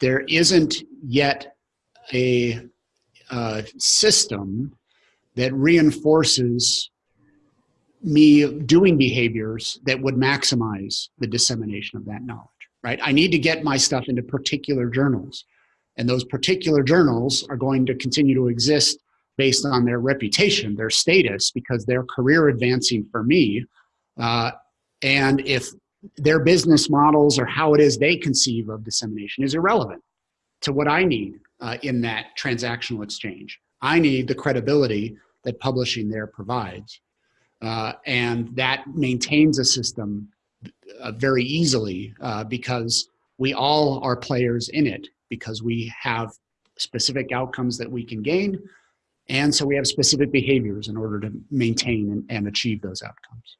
there isn't yet a uh, system that reinforces me doing behaviors that would maximize the dissemination of that knowledge, right? I need to get my stuff into particular journals. And those particular journals are going to continue to exist based on their reputation, their status, because they're career advancing for me. Uh, and if their business models or how it is they conceive of dissemination is irrelevant to what I need uh, in that transactional exchange. I need the credibility that publishing there provides. Uh, and that maintains a system uh, very easily uh, because we all are players in it because we have specific outcomes that we can gain and so we have specific behaviors in order to maintain and, and achieve those outcomes.